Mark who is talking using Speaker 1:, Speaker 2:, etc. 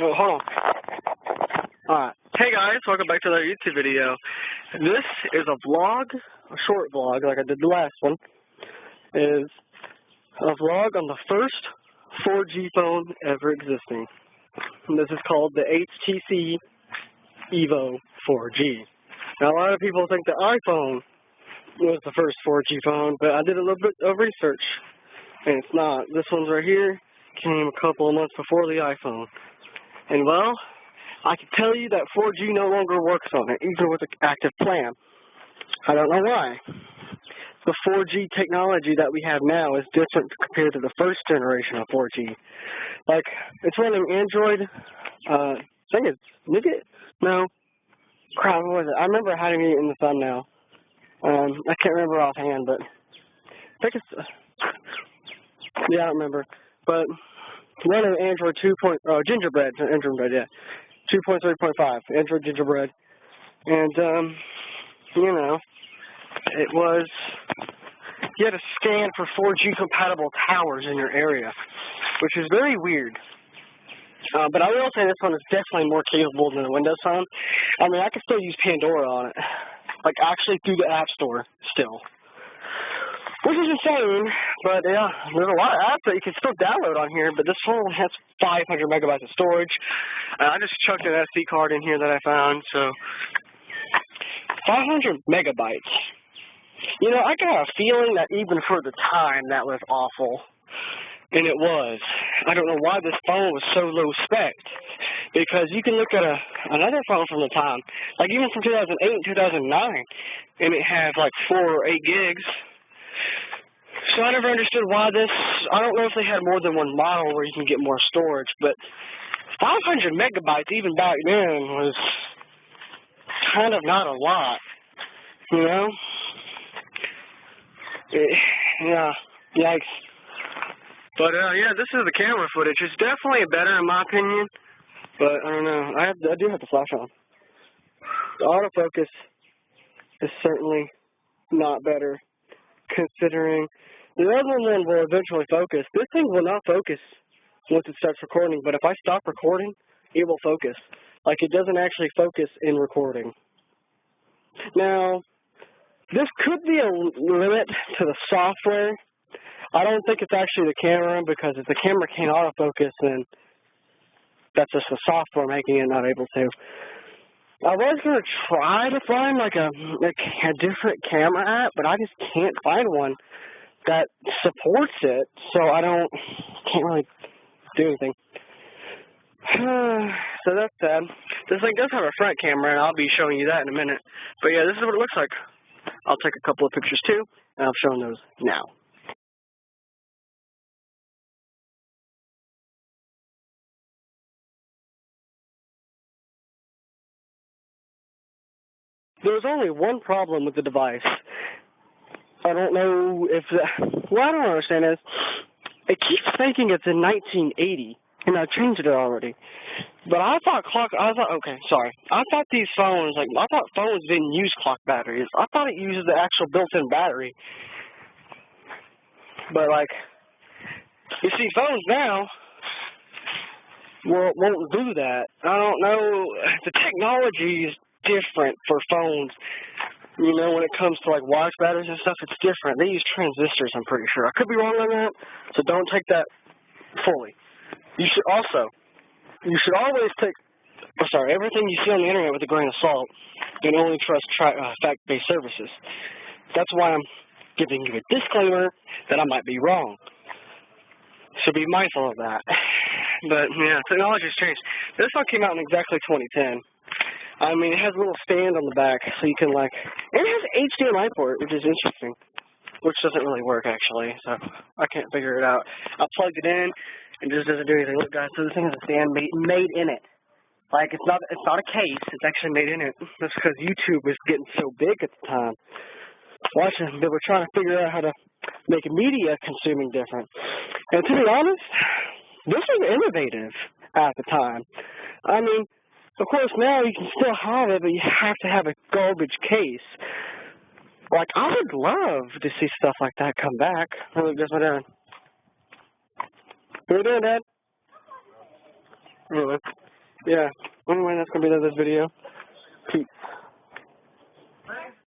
Speaker 1: Oh, hold on. Alright. Hey guys, welcome back to another YouTube video. This is a vlog, a short vlog, like I did the last one. Is a vlog on the first 4G phone ever existing. And this is called the HTC Evo 4G. Now a lot of people think the iPhone was the first 4G phone, but I did a little bit of research, and it's not. This one's right here came a couple of months before the iPhone. And well, I can tell you that 4G no longer works on it, even with an active plan. I don't know why. The 4G technology that we have now is different compared to the first generation of 4G. Like, it's running Android, uh, I think it's Nougat? No. Crap, what was it? I remember having it in the thumbnail. Um, I can't remember offhand, but I think it's, uh, yeah, I don't remember. But running Android 2. Point, uh, Gingerbread, Gingerbread, yeah, 2.3.5, Android Gingerbread, and um, you know, it was you had to scan for 4G compatible towers in your area, which is very weird. Uh, but I will say this one is definitely more capable than the Windows Phone. I mean, I can still use Pandora on it, like actually through the App Store still. Which is insane, but yeah, there's a lot of apps that you can still download on here, but this phone has 500 megabytes of storage. Uh, I just chucked an SD card in here that I found, so 500 megabytes. You know, I got a feeling that even for the time, that was awful. And it was. I don't know why this phone was so low spec. Because you can look at a another phone from the time, like even from 2008 and 2009, and it had like 4 or 8 gigs so I never understood why this, I don't know if they had more than one model where you can get more storage, but 500 megabytes even back then was kind of not a lot, you know? It, yeah, yikes. But, uh, yeah, this is the camera footage. It's definitely better in my opinion, but I don't know. I, have, I do have the flash on. The autofocus is certainly not better considering the other one will eventually focus. This thing will not focus once it starts recording, but if I stop recording, it will focus. Like it doesn't actually focus in recording. Now, this could be a limit to the software. I don't think it's actually the camera because if the camera can't autofocus, then that's just the software making it not able to. I was gonna try to find like a, like a different camera app, but I just can't find one that supports it, so I don't can't really do anything. so that's sad. This thing does have a front camera, and I'll be showing you that in a minute. But yeah, this is what it looks like. I'll take a couple of pictures too, and I'll show those now. There's only one problem with the device, I don't know if the, what I don't understand is it keeps thinking it's in 1980, and I've changed it already. But I thought clock. I thought okay, sorry. I thought these phones like I thought phones didn't use clock batteries. I thought it uses the actual built-in battery. But like, you see, phones now will won't do that. I don't know. The technology is different for phones you know, when it comes to like watch batteries and stuff, it's different. They use transistors, I'm pretty sure. I could be wrong on that, so don't take that fully. You should also, you should always take, oh, sorry, everything you see on the internet with a grain of salt, and only trust uh, fact-based services. That's why I'm giving you a disclaimer that I might be wrong. So be mindful of that. But yeah, technology's changed. This one came out in exactly 2010. I mean, it has a little stand on the back, so you can like, and it has HDMI port, which is interesting, which doesn't really work actually, so I can't figure it out. I plugged it in, and it just doesn't do anything. Look, guys, so this thing has a stand made, made in it. Like it's not, it's not a case. It's actually made in it. That's because YouTube was getting so big at the time. Watching, they were trying to figure out how to make media consuming different. And to be honest, this was innovative at the time. I mean, of course, now you can still have it, but you have to have a garbage case. Like, I would love to see stuff like that come back. Look, guess what doing. What are you doing, Dad? Anyway. yeah. Anyway, that's gonna be the this video.